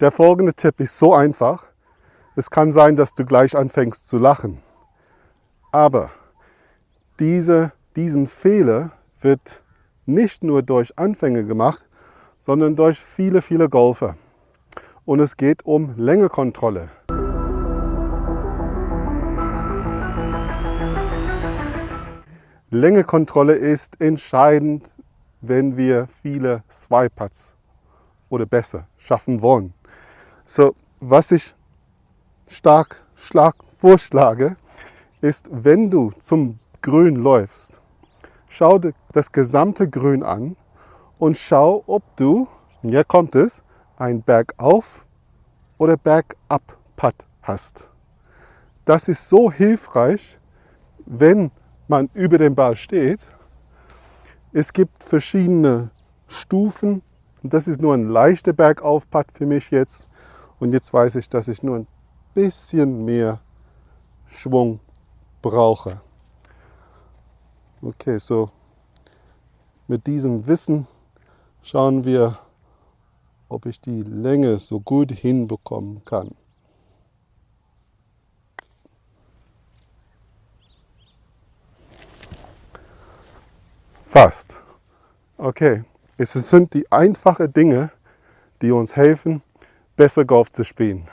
Der folgende Tipp ist so einfach. Es kann sein, dass du gleich anfängst zu lachen. Aber diese, diesen Fehler wird nicht nur durch Anfänger gemacht, sondern durch viele, viele Golfer. Und es geht um Längekontrolle. Längekontrolle ist entscheidend, wenn wir viele Swipe-Putts oder besser schaffen wollen. So, was ich stark schlag, vorschlage, ist, wenn du zum Grün läufst, schau dir das gesamte Grün an und schau, ob du, hier kommt es, ein Bergauf oder Bergab Putt hast. Das ist so hilfreich, wenn man über dem Ball steht. Es gibt verschiedene Stufen und das ist nur ein leichter Bergauf-Putt für mich jetzt. Und jetzt weiß ich, dass ich nur ein bisschen mehr Schwung brauche. Okay, so mit diesem Wissen schauen wir, ob ich die Länge so gut hinbekommen kann. Fast. Okay, es sind die einfachen Dinge, die uns helfen, besser Golf zu spielen.